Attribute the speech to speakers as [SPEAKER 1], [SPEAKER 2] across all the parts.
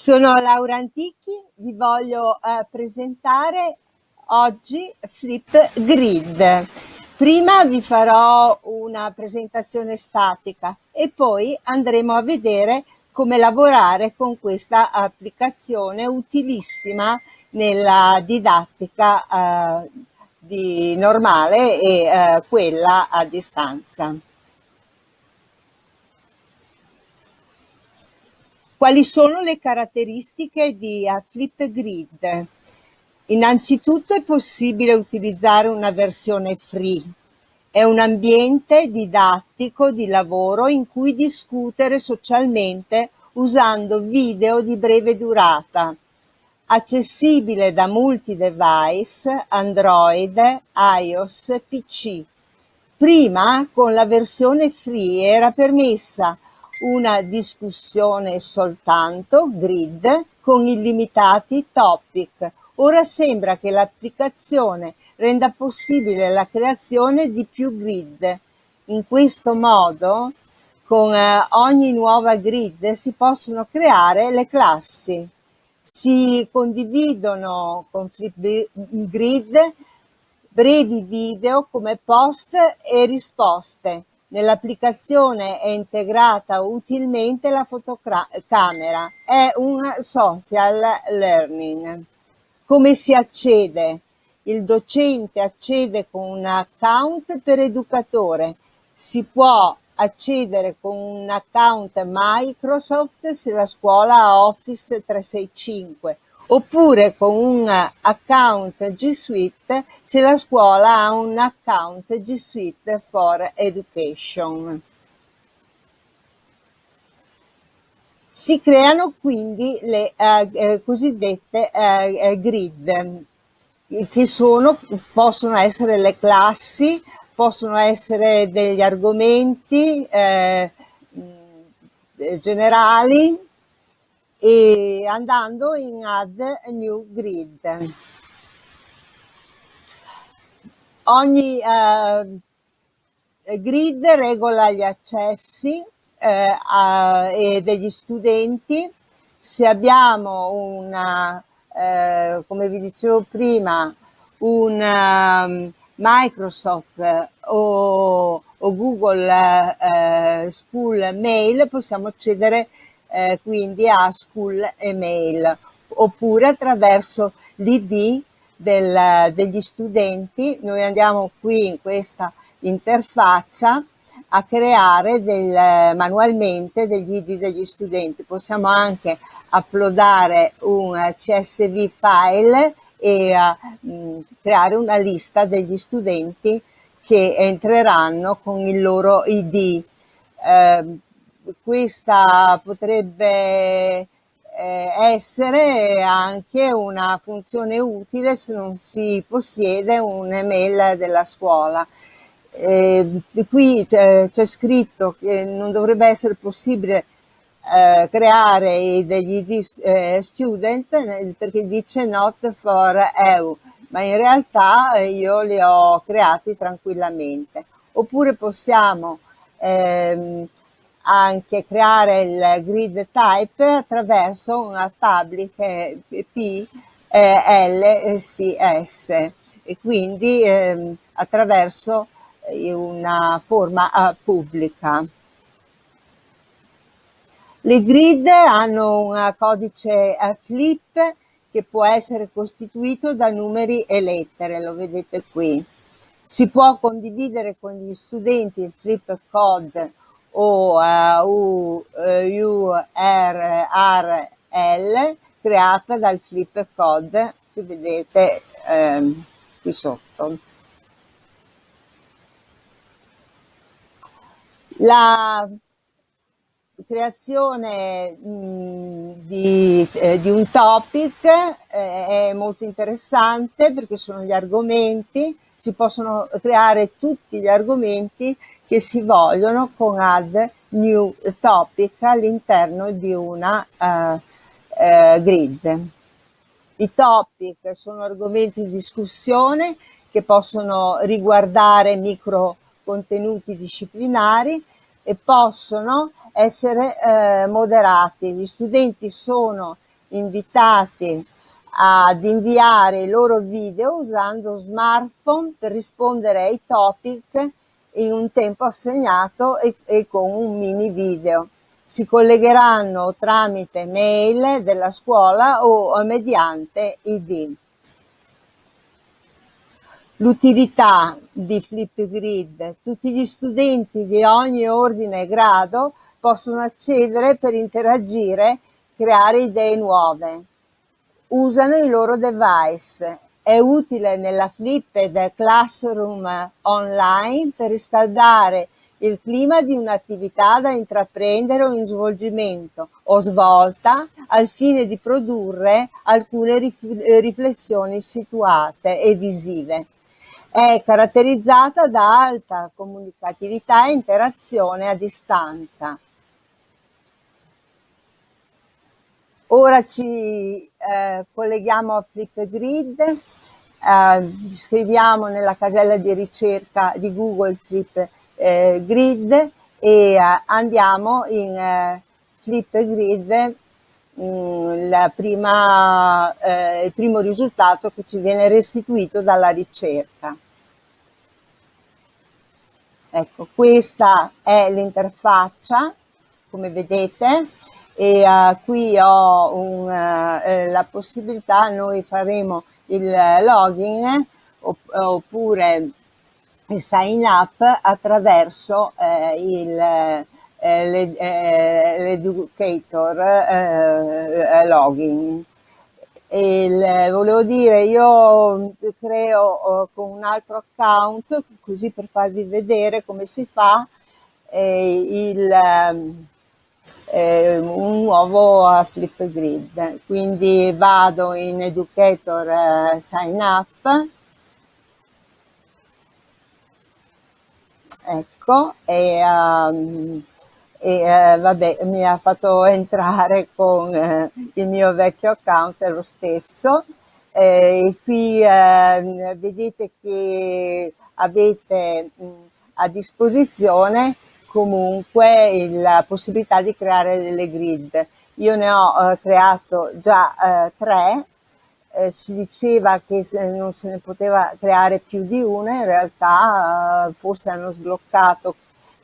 [SPEAKER 1] Sono Laura Antichi, vi voglio eh, presentare oggi Flip Grid. Prima vi farò una presentazione statica e poi andremo a vedere come lavorare con questa applicazione utilissima nella didattica eh, di normale e eh, quella a distanza. Quali sono le caratteristiche di Flipgrid? Innanzitutto è possibile utilizzare una versione free. È un ambiente didattico di lavoro in cui discutere socialmente usando video di breve durata, accessibile da multi-device, Android, iOS, PC. Prima, con la versione free, era permessa una discussione soltanto, grid, con illimitati topic. Ora sembra che l'applicazione renda possibile la creazione di più grid. In questo modo, con eh, ogni nuova grid si possono creare le classi. Si condividono con Flipgrid brevi video come post e risposte Nell'applicazione è integrata utilmente la fotocamera. È un social learning. Come si accede? Il docente accede con un account per educatore. Si può accedere con un account Microsoft se la scuola ha Office 365 oppure con un account G Suite se la scuola ha un account G Suite for Education. Si creano quindi le eh, eh cosiddette eh, eh, grid, che sono, possono essere le classi, possono essere degli argomenti eh, generali, e andando in add new grid. Ogni eh, grid regola gli accessi eh, a, e degli studenti. Se abbiamo una, eh, come vi dicevo prima, un um, Microsoft o, o Google eh, School Mail possiamo accedere eh, quindi a school email oppure attraverso l'id degli studenti. Noi andiamo qui in questa interfaccia a creare del, manualmente degli id degli studenti. Possiamo anche uploadare un csv file e uh, creare una lista degli studenti che entreranno con il loro id eh, questa potrebbe eh, essere anche una funzione utile se non si possiede un'email della scuola. Eh, qui c'è scritto che non dovrebbe essere possibile eh, creare degli eh, student perché dice not for EU, ma in realtà io li ho creati tranquillamente. Oppure possiamo ehm, anche creare il grid type attraverso una public PLCS e quindi eh, attraverso una forma uh, pubblica. Le grid hanno un codice uh, flip che può essere costituito da numeri e lettere, lo vedete qui. Si può condividere con gli studenti il flip code o U, U, R, R, L creata dal flip code che vedete ehm, qui sotto. La creazione mh, di, eh, di, un topic eh, è molto interessante perché sono gli argomenti, si possono creare tutti gli argomenti che si vogliono con add new topic all'interno di una uh, uh, grid. I topic sono argomenti di discussione che possono riguardare micro contenuti disciplinari e possono essere eh, moderati. Gli studenti sono invitati ad inviare i loro video usando smartphone per rispondere ai topic in un tempo assegnato e, e con un mini video. Si collegheranno tramite mail della scuola o mediante ID. L'utilità di Flipgrid. Tutti gli studenti di ogni ordine e grado possono accedere per interagire, creare idee nuove. Usano i loro device. È utile nella Flipped Classroom online per riscaldare il clima di un'attività da intraprendere o in svolgimento o svolta al fine di produrre alcune riflessioni situate e visive. È caratterizzata da alta comunicatività e interazione a distanza. Ora ci eh, colleghiamo a Flipgrid, eh, scriviamo nella casella di ricerca di Google Flipgrid e eh, andiamo in eh, Flipgrid Mm, prima, eh, il primo risultato che ci viene restituito dalla ricerca. Ecco, questa è l'interfaccia, come vedete, e uh, qui ho un, uh, la possibilità, noi faremo il login opp oppure il sign up attraverso il eh, eh, l'educator eh, login. Il, volevo dire, io creo con un altro account, così per farvi vedere come si fa, il, eh, un nuovo Flipgrid. Quindi vado in Educator eh, Sign Up, ecco, e um, e eh, vabbè mi ha fatto entrare con eh, il mio vecchio account è lo stesso eh, qui ehm, vedete che avete mh, a disposizione comunque la possibilità di creare delle grid io ne ho eh, creato già eh, tre eh, si diceva che non se ne poteva creare più di una in realtà forse hanno sbloccato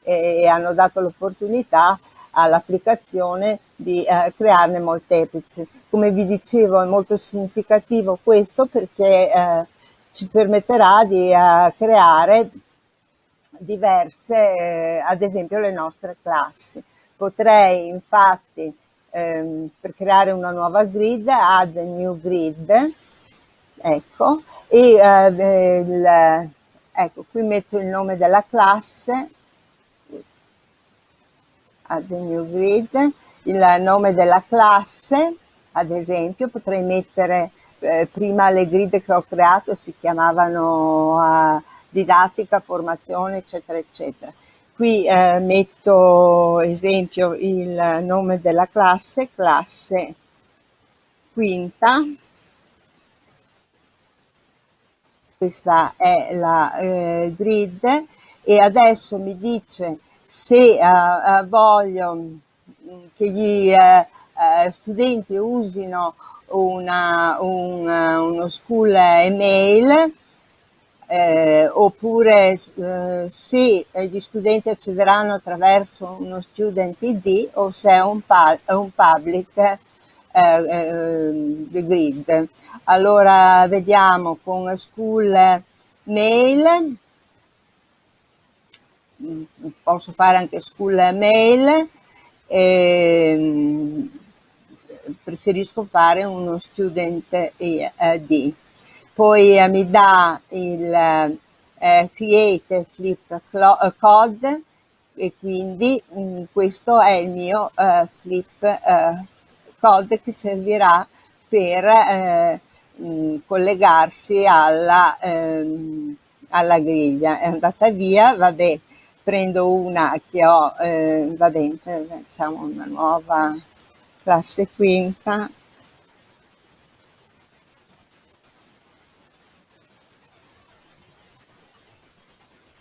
[SPEAKER 1] e hanno dato l'opportunità all'applicazione di eh, crearne molteplici. Come vi dicevo è molto significativo questo perché eh, ci permetterà di eh, creare diverse, eh, ad esempio le nostre classi. Potrei infatti ehm, per creare una nuova grid add new grid, ecco, e eh, il, ecco qui metto il nome della classe add new grid, il nome della classe, ad esempio potrei mettere eh, prima le grid che ho creato si chiamavano uh, didattica, formazione, eccetera, eccetera. Qui eh, metto esempio il nome della classe, classe quinta, questa è la eh, grid e adesso mi dice se uh, voglio mm, che gli uh, studenti usino una, un, uno school email eh, oppure eh, se gli studenti accederanno attraverso uno student ID o se è un, un public eh, eh, grid. Allora vediamo con school mail posso fare anche school mail, eh, preferisco fare uno student ID. Poi eh, mi dà il eh, create flip eh, code e quindi mh, mm, questo è il mio eh, flip eh, code che servirà per mh, mm, collegarsi alla, ehm, alla griglia. È andata via, vabbè, prendo una che ho, eh, va bene, facciamo una nuova classe quinta,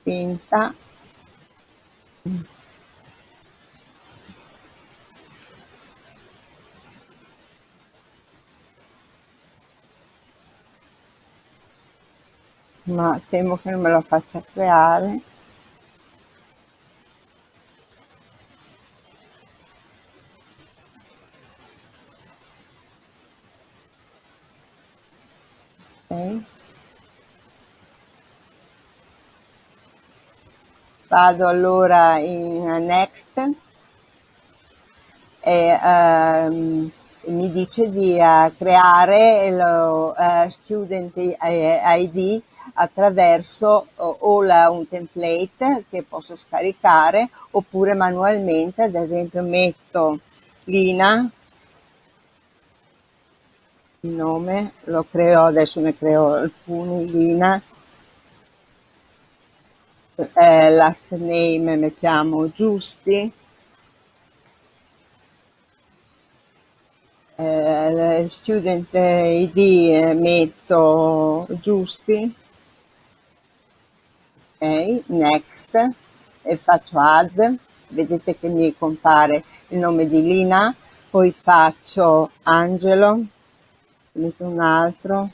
[SPEAKER 1] tenta ma temo che non me lo faccia creare okay. Vado allora in next. E um, mi dice di uh, creare lo uh, student ID attraverso o la, un template che posso scaricare oppure manualmente ad esempio metto Lina. Il nome lo creo adesso ne creo alcuni Lina eh, last name mettiamo giusti. Eh, student id metto giusti. Ok next. E faccio add. Vedete che mi compare il nome di Lina. Poi faccio Angelo. Metto un altro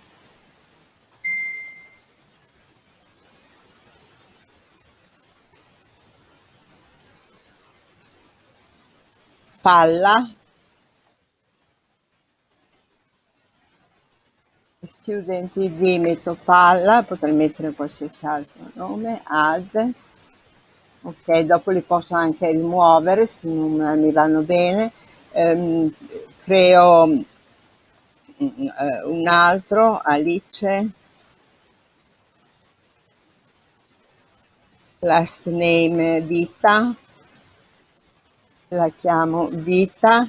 [SPEAKER 1] palla. Student id metto palla potrei mettere qualsiasi altro nome add. Ok dopo li posso anche rimuovere se non mi vanno bene. Ehm, creo mm, eh, un altro Alice. Last name vita la chiamo vita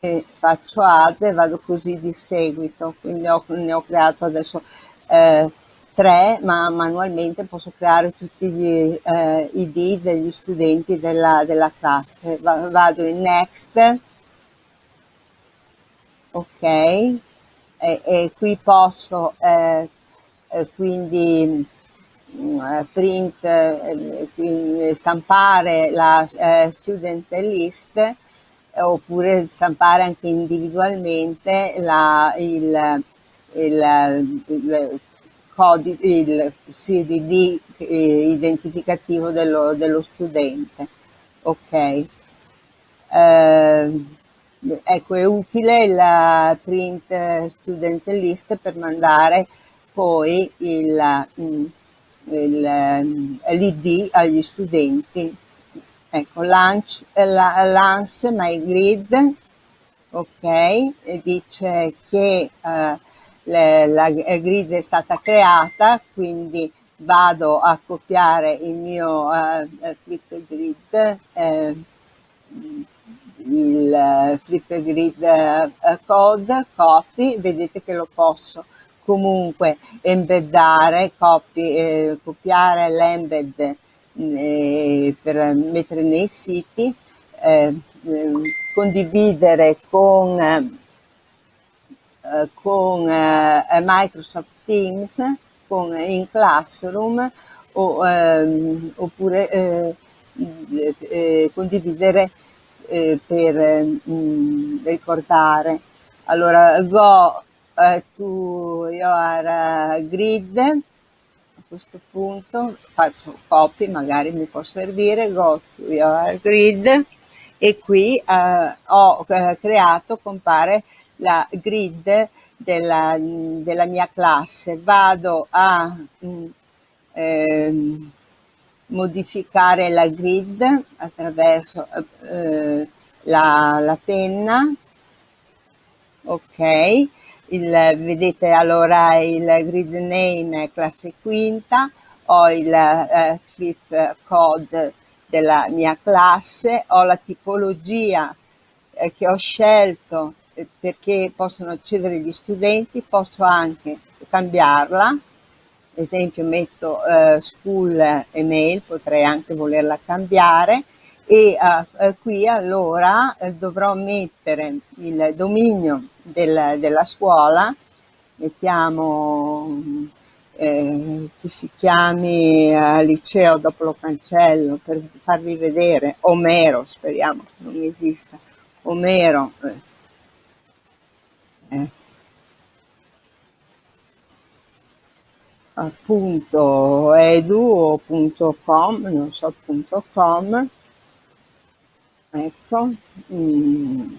[SPEAKER 1] e faccio add e vado così di seguito quindi ho, ne ho creato adesso eh, tre ma manualmente posso creare tutti gli eh, id degli studenti della, della classe. Va, vado in next ok e, e qui posso eh, eh quindi print eh, stampare la eh, student list oppure stampare anche individualmente la, il, il, il, codice, il CDD eh, identificativo dello, dello, studente. Ok. Eh, ecco, è utile la print student list per mandare poi mm, l'ID agli studenti. Ecco launch, la, lance my grid ok dice che uh, le, la grid è stata creata quindi vado a copiare il mio uh, flip grid eh, il flip grid code copy vedete che lo posso comunque embeddare copy, eh, copiare l'embed eh, per mettere nei siti, eh, ehm, condividere con, eh, con eh, Microsoft Teams, con, in Classroom o, ehm, oppure eh, condividere per mh, mm, ricordare. Allora, go to your grid questo punto faccio copy, magari mi può servire, go to your grid e qui eh, ho eh, creato, compare la grid della, della mia classe. Vado a eh, modificare la grid attraverso eh, la, la penna, ok, il, vedete allora il grid name classe quinta, ho il eh, flip code della mia classe, ho la tipologia eh, che ho scelto eh, perché possono accedere gli studenti, posso anche cambiarla, esempio metto eh, school email, potrei anche volerla cambiare e eh, qui allora eh, dovrò mettere il dominio del, della scuola, mettiamo eh, che si chiami eh, liceo, dopo lo cancello per farvi vedere, Omero, speriamo che non esista, Omero, eh, appunto edu o punto .com, non so punto .com, ecco, mm,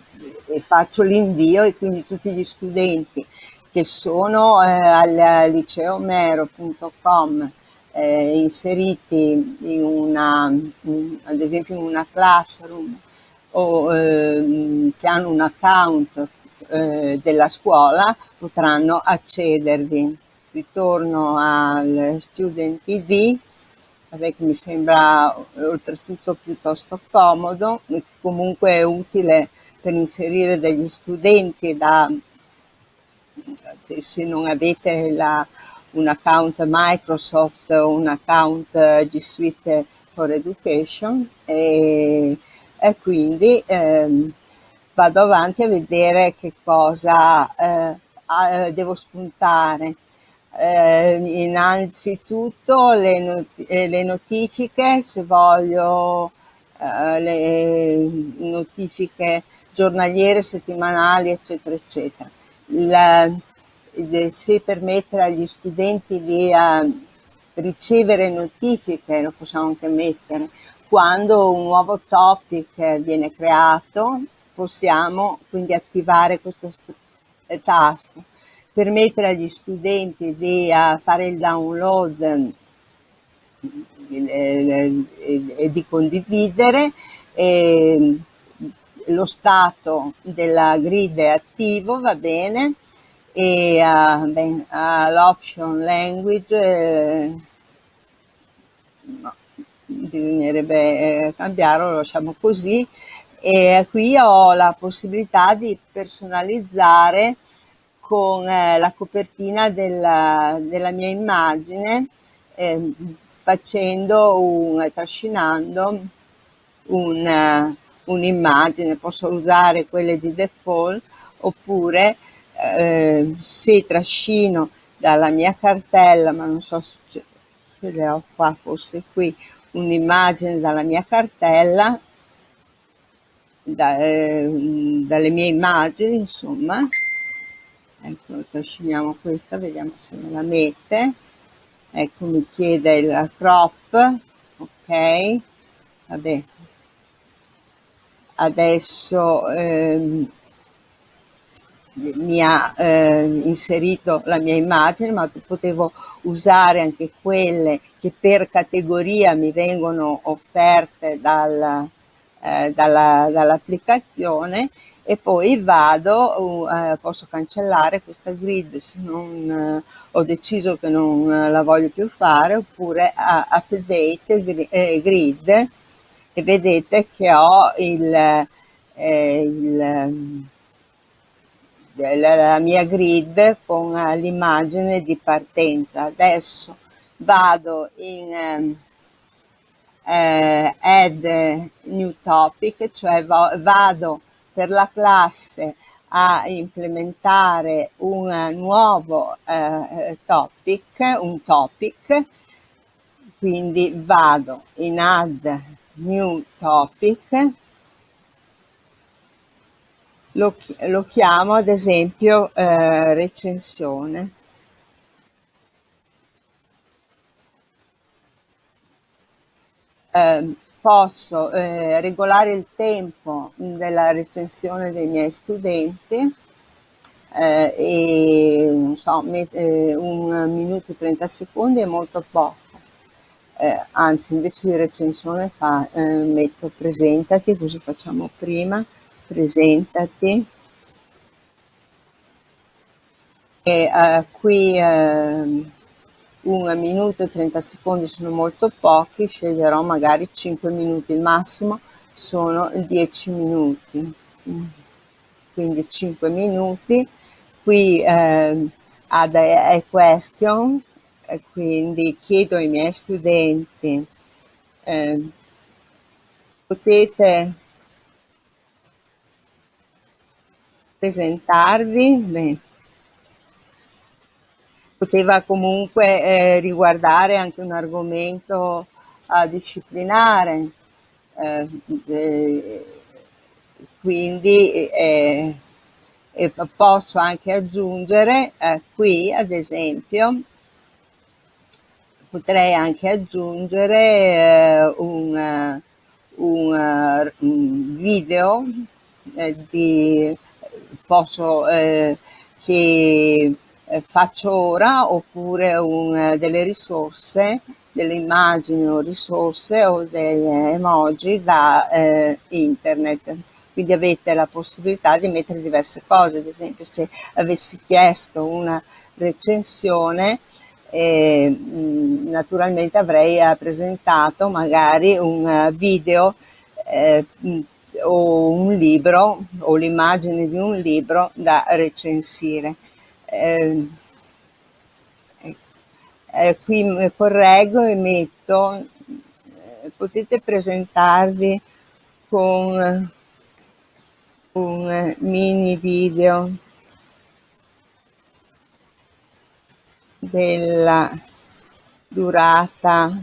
[SPEAKER 1] e faccio l'invio e quindi tutti gli studenti che sono eh, al liceo mero.com eh, inseriti in una, in, ad esempio in una classroom o eh, che hanno un account eh, della scuola potranno accedervi. Ritorno al Student ID, che mi sembra oltretutto piuttosto comodo comunque è utile per inserire degli studenti da, se non avete la, un account Microsoft o un account G Suite for Education e, e quindi ehm, vado avanti a vedere che cosa eh, devo spuntare. Eh, innanzitutto le, not eh, le, notifiche, se voglio eh, le notifiche giornaliere, settimanali, eccetera, eccetera. La, se permettere agli studenti di uh, ricevere notifiche, lo possiamo anche mettere, quando un nuovo topic viene creato, possiamo quindi attivare questo eh, tasto, permettere agli studenti di uh, fare il download eh, e di condividere e lo stato della grid è attivo, va bene, e uh, l'option language eh, no, bisognerebbe eh, cambiarlo, lo lasciamo così e qui ho la possibilità di personalizzare con eh, la copertina della, della mia immagine eh, facendo un, trascinando un, un'immagine, posso usare quelle di default oppure eh, se trascino dalla mia cartella, ma non so se, se le ho qua, forse qui, un'immagine dalla mia cartella, da, eh, dalle mie immagini, insomma, ecco, trasciniamo questa, vediamo se me la mette, ecco, mi chiede il crop, ok, vabbè, adesso ehm, mi ha eh, inserito la mia immagine, ma potevo usare anche quelle che per categoria mi vengono offerte dal, eh, dall'applicazione e poi vado, uh, posso cancellare questa grid se non uh, ho deciso che non uh, la voglio più fare oppure update eh, grid e vedete che ho il, eh, il la mia grid con eh, l'immagine di partenza. Adesso vado in ehm, eh, add new topic, cioè vado per la classe a implementare un nuovo eh, topic, un topic, quindi vado in add new topic lo, lo chiamo ad esempio eh, recensione. Eh, posso eh, regolare il tempo della recensione dei miei studenti eh, e so, eh, un minuto e 30 secondi è molto poco. Eh, anzi, invece di recensione fa, eh, metto presentati, così facciamo prima presentati e uh, qui uh, un minuto e 30 secondi sono molto pochi, sceglierò magari 5 minuti, il massimo sono 10 minuti, quindi 5 minuti. Qui eh, add a question, quindi chiedo ai miei studenti, eh, potete presentarvi, beh, poteva comunque eh, riguardare anche un argomento eh, disciplinare, eh, quindi eh, posso anche aggiungere eh, qui ad esempio potrei anche aggiungere eh, un, un, un, video eh, di, posso, eh, che eh, faccio ora oppure un, delle risorse, delle immagini o risorse o delle emoji da eh, internet quindi avete la possibilità di mettere diverse cose, ad esempio se avessi chiesto una recensione e naturalmente avrei eh, presentato magari un eh, video eh, o un libro o l'immagine di un libro da recensire. Eh, eh, qui correggo e metto, eh, potete presentarvi con un mini video della durata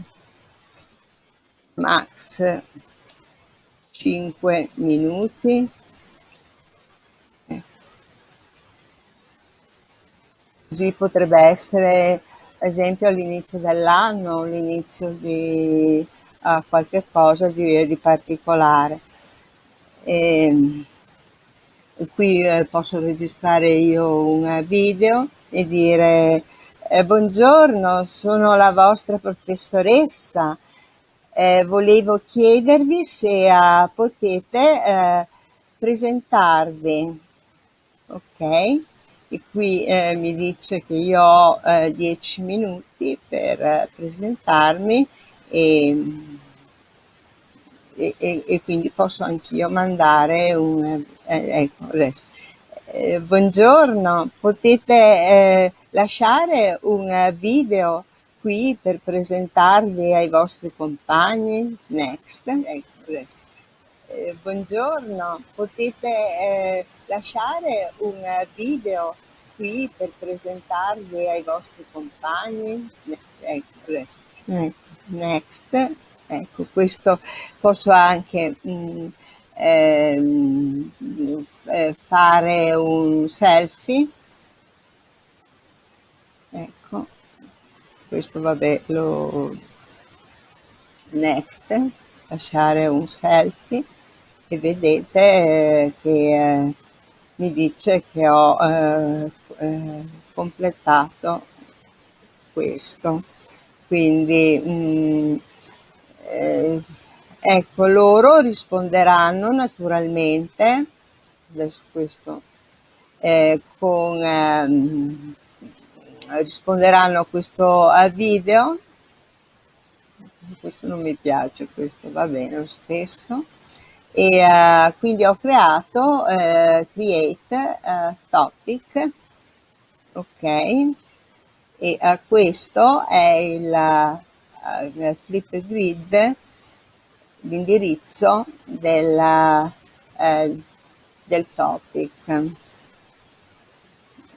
[SPEAKER 1] max 5 minuti così potrebbe essere ad esempio all'inizio dell'anno l'inizio di uh, qualche cosa di, di particolare e, qui eh, posso registrare io un video e dire eh, buongiorno, sono la vostra professoressa. Eh, volevo chiedervi se uh, potete uh, presentarvi. Ok, e qui eh, mi dice che io ho 10 minuti per presentarmi e, e, e, quindi posso anch'io mandare un... ecco, adesso. buongiorno, potete lasciare un video qui per presentarvi ai vostri compagni. Next. Ecco, eh, buongiorno, potete eh, lasciare un video qui per presentarvi ai vostri compagni. Ecco, ecco, next. Ecco, questo posso anche mh, mm, ehm, eh, fare un selfie questo vabbè lo next lasciare un selfie e vedete eh, che eh, mi dice che ho eh, eh completato questo. Quindi mh, mm, eh, ecco loro risponderanno naturalmente adesso questo eh, con ehm, risponderanno a questo video. Questo non mi piace questo va bene lo stesso e uh, quindi ho creato uh, create uh, topic. Ok. E questo è il, il flip grid l'indirizzo del, del topic.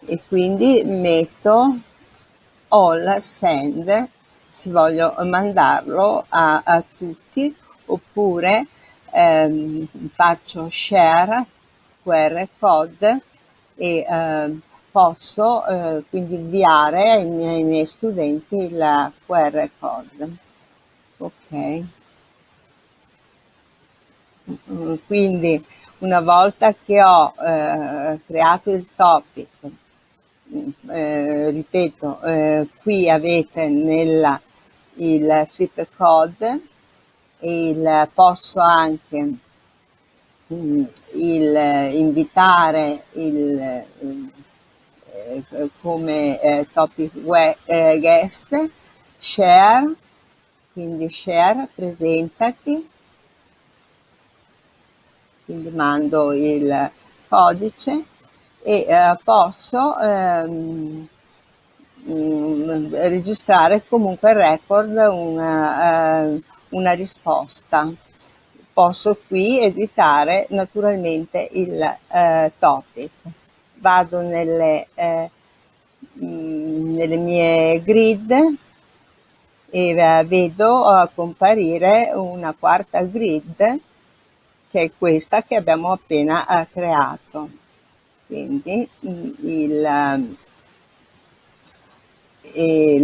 [SPEAKER 1] E quindi metto all send se voglio mandarlo a, a tutti oppure ehm, faccio share QR code e eh, posso eh, quindi inviare ai miei, ai miei, studenti il QR code. Ok. Quindi una volta che ho eh, creato il topic eh, ripeto, eh, qui avete nella, il flip code, il, posso anche mm, il, invitare il, eh, come eh, topic eh, guest, share, quindi share, presentati, quindi mando il codice e eh, posso ehm, mm, registrare comunque il record una, eh, una risposta. Posso qui editare naturalmente il eh, topic. Vado nelle, eh, mm, nelle mie grid e eh, vedo comparire una quarta grid che è questa che abbiamo appena eh, creato quindi il, i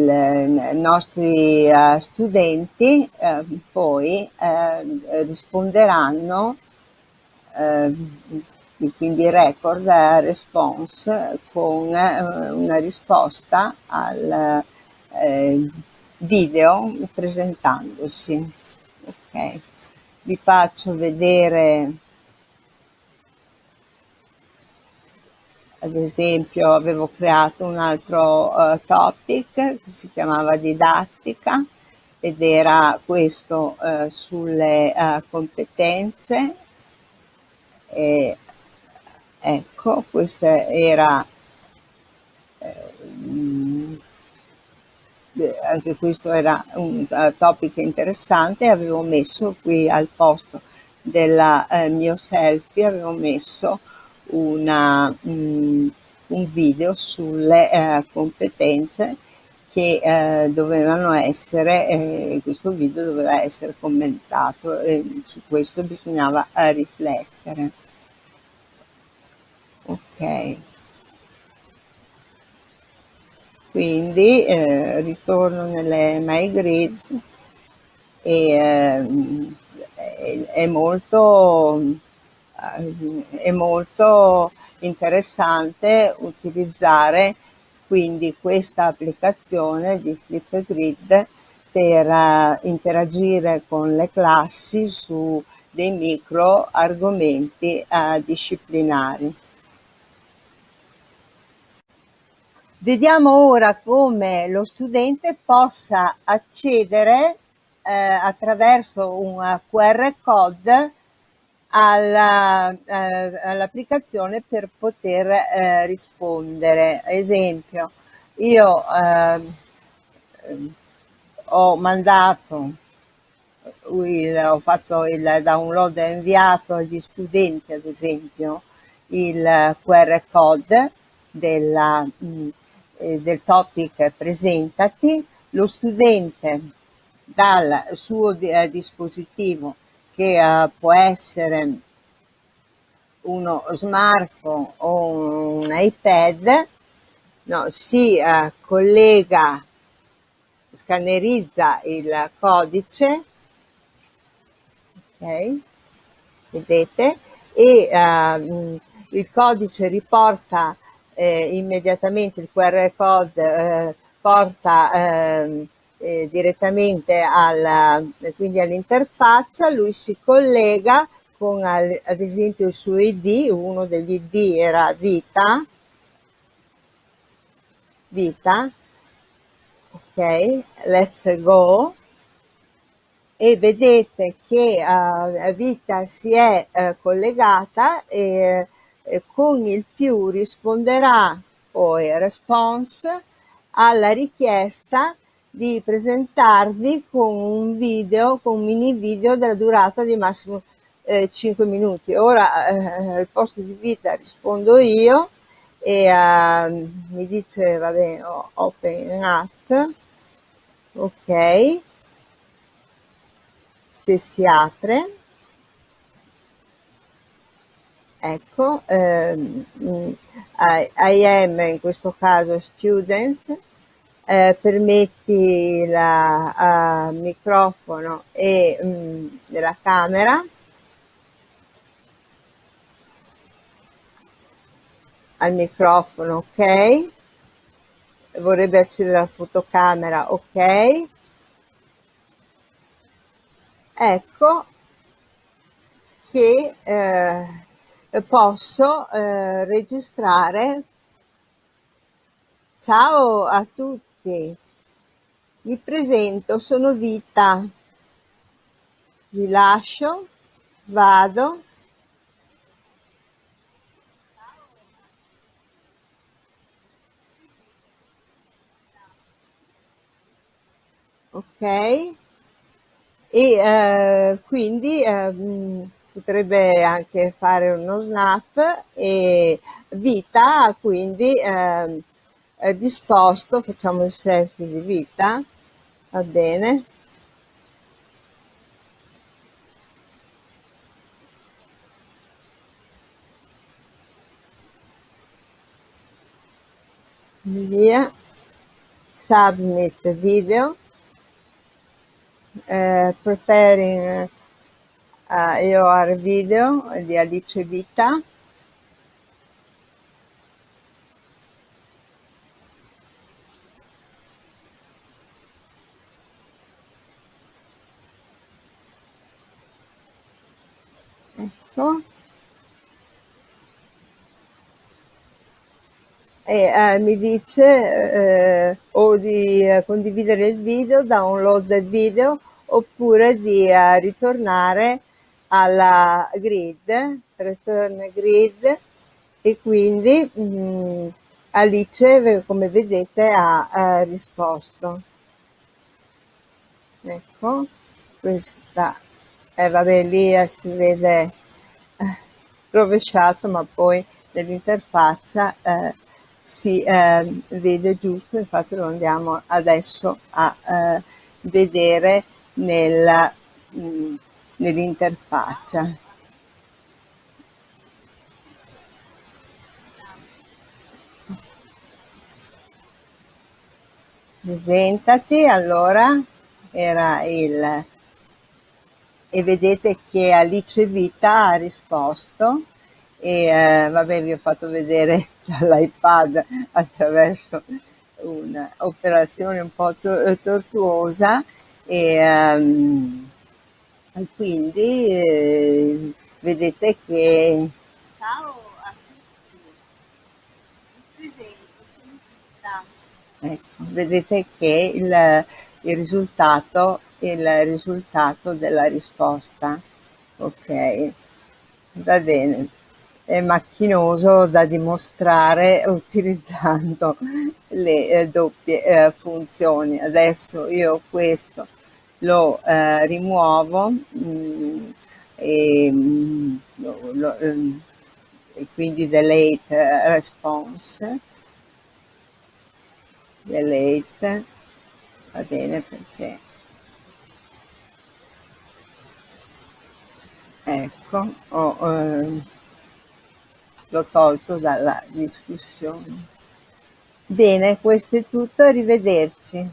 [SPEAKER 1] nostri uh, studenti uh, poi uh, risponderanno quindi record response con una risposta al video presentandosi. Ok. Vi faccio vedere ad esempio avevo creato un altro uh, topic che si chiamava didattica ed era questo uh, sulle uh, competenze e ecco questa era anche questo era un topic interessante. Avevo messo qui al posto del mio selfie avevo messo una, um, un video sulle eh, competenze che eh, dovevano essere, eh, questo video doveva essere commentato e su questo bisognava eh, riflettere. Ok. Quindi eh, ritorno nelle My Grids e ehm, è molto è molto interessante utilizzare quindi questa applicazione di Flipgrid per uh, interagire con le classi su dei micro argomenti uh, disciplinari. Vediamo ora come lo studente possa accedere eh, attraverso un QR code eh, all'applicazione per poter eh, rispondere. Esempio, io eh, ho mandato, il, ho fatto il download e inviato agli studenti, ad esempio, il QR code della, mm, eh, del topic presentati, lo studente dal suo eh, dispositivo che uh, può essere uno smartphone o un iPad, no, si uh, collega, scannerizza il codice, ok, vedete, e uh, il codice riporta eh, immediatamente il QR code, eh, porta eh, eh, direttamente alla, quindi all'interfaccia, lui si collega con al, ad esempio il suo ID, uno degli ID era vita, vita, ok, let's go, e vedete che uh, vita si è uh, collegata e uh, con il più risponderà poi response alla richiesta di presentarvi con un video, con un mini video della durata di massimo eh, 5 minuti. Ora eh, al posto di vita rispondo io e uh, mi dice va bene open up. Ok. Se si apre. Ecco ehm, I, I am in questo caso students eh, permetti il uh, microfono e mh, mm, della camera. Al microfono ok. Vorrebbe accedere alla fotocamera ok. Ecco che eh, posso eh, registrare. Ciao a tutti tutti. Mi presento, sono Vita. Vi lascio, vado. Ok? E eh, quindi eh, potrebbe anche fare uno snap e vita quindi eh, è disposto, facciamo il selfie di vita, va bene. Via, submit video. Uh, preparing uh, your video di Alice Vita ecco e eh, mi dice eh, o di eh, condividere il video, download del video oppure di eh, ritornare alla grid, return grid e quindi mh, mm, Alice come vedete ha eh, risposto. Ecco, questa, eh, vabbè lì eh, si vede rovesciato ma poi nell'interfaccia eh, si eh, vede giusto, infatti lo andiamo adesso a eh, vedere mm, nell'interfaccia. Presentati, allora era il e vedete che Alice Vita ha risposto. E eh, vabbè vi ho fatto vedere dall'iPad attraverso un'operazione un po' to tortuosa. E, um, quindi eh, vedete che ciao a tutti. Ecco, vedete che il, il risultato il risultato della risposta. Ok va bene. È macchinoso da dimostrare utilizzando le eh, doppie eh, funzioni. Adesso io questo lo eh, rimuovo mh, mm, e, mh, mm, lo, lo, ehm, e, quindi delete eh, response. Delete va bene perché ecco ho, eh, l'ho tolto dalla discussione. Bene, questo è tutto, arrivederci.